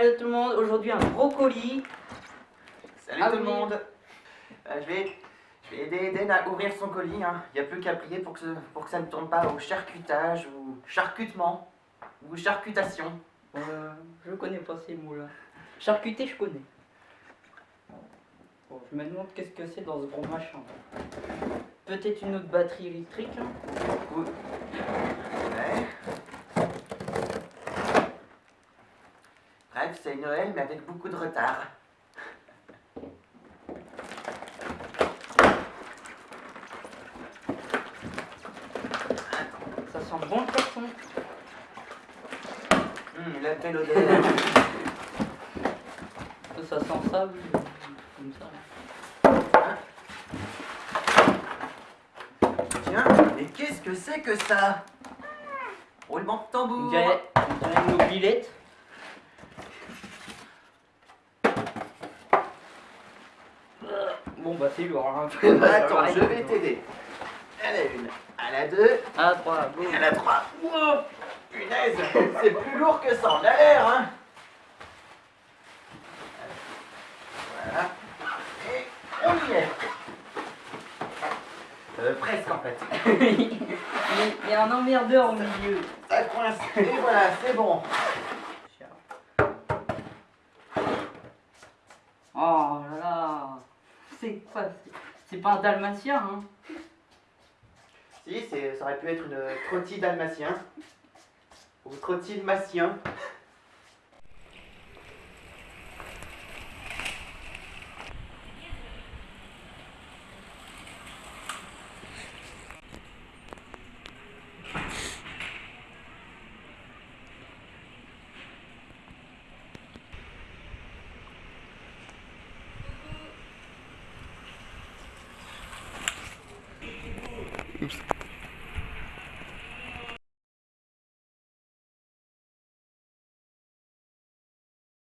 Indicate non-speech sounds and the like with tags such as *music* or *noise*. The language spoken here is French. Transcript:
Hello tout le monde, aujourd'hui un gros colis. Salut Ah tout le monde Euh, je, vais, je vais aider Eden à ouvrir son colis. hein. Il n'y a plus qu'à prier pour que, ce- pour que ça ne tourne pas au charcutage ou charcutement ou charcutation. Euh, je connais pas ces mots-là. Charcuter, je connais. Bon, je me demande qu'est-ce que c'est dans ce gros machin. Peut-être une autre batterie électrique. hein. Oui. C'est Noël mais avec beaucoup de retard. Ça sent bon le carton. Hum, la belle odeur. Ça sent ça, oui. Comme ça. Tiens, mais qu'est-ce que c'est que ça? Roulement de tambour on dirait une mobilette. Euh, Bon bah c'est lourd. Hein. *laughs* Attends, je vais t'aider. À la une, à la deux, Ah, trois, go. à la trois. Wow Punaise, c'est plus lourd que ça en a l'air, hein Voilà. Et on y est. Euh, presque en fait. *laughs* il y a un emmerdeur au milieu. Ça coince. Et voilà, c'est bon. Oh là là. C'est quoi c'est- pas un dalmatien, hein Si, ça aurait pu être une trottie dalmatien. Ou trottie dalmatien. Oops.